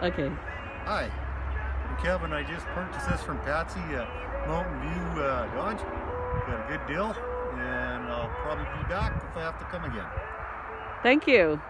Okay. Hi, I'm Kevin. I just purchased this from Patsy uh, Mountain View uh, Dodge. Got a good deal, and I'll probably be back if I have to come again. Thank you.